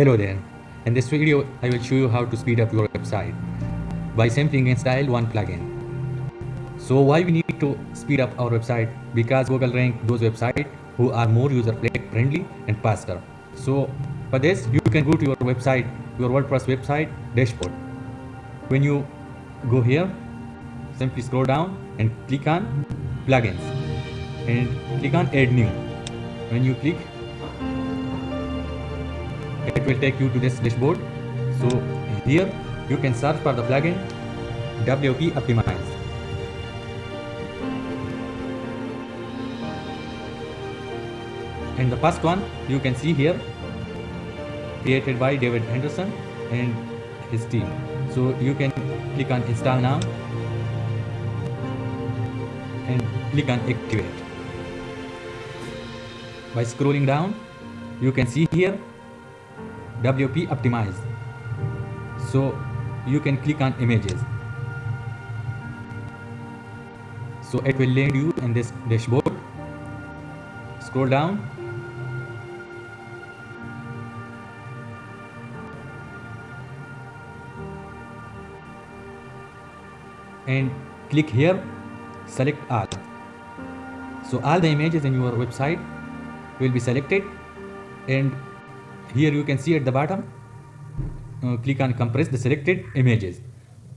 Hello there. In this video, I will show you how to speed up your website by simply install one plugin. So why we need to speed up our website? Because Google rank those websites who are more user friendly and faster. So for this, you can go to your website, your WordPress website dashboard. When you go here, simply scroll down and click on plugins and click on add new. When you click it will take you to this dashboard. So here you can search for the plugin WP Optimize. And the first one you can see here created by David Anderson and his team. So you can click on install now and click on activate. By scrolling down you can see here WP optimize so you can click on images. So it will land you in this dashboard. Scroll down. And click here select all. So all the images in your website will be selected and here you can see at the bottom uh, click on compress the selected images.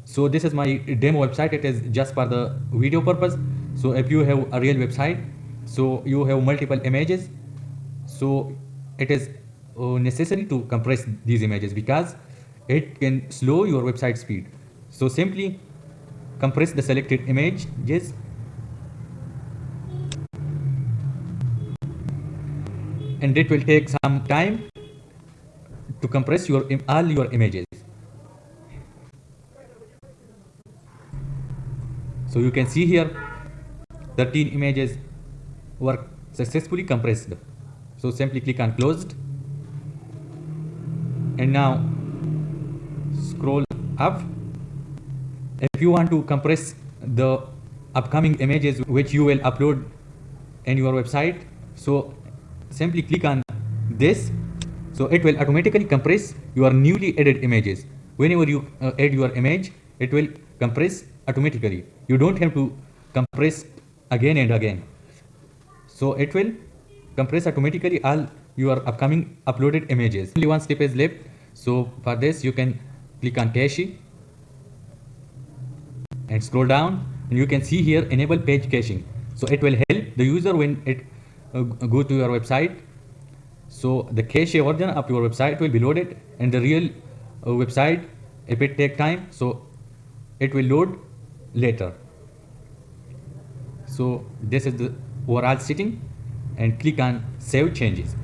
So this is my demo website. It is just for the video purpose. So if you have a real website so you have multiple images so it is uh, necessary to compress these images because it can slow your website speed. So simply compress the selected image images. And it will take some time to compress your all your images. So you can see here 13 images were successfully compressed. So simply click on closed and now scroll up. If you want to compress the upcoming images which you will upload in your website, so simply click on this so it will automatically compress your newly added images. Whenever you uh, add your image, it will compress automatically. You don't have to compress again and again. So it will compress automatically all your upcoming uploaded images. Only one step is left. So for this, you can click on cache and scroll down and you can see here enable page caching. So it will help the user when it uh, go to your website so the cache version of your website will be loaded and the real uh, website, if it take time, so it will load later. So this is the overall setting and click on save changes.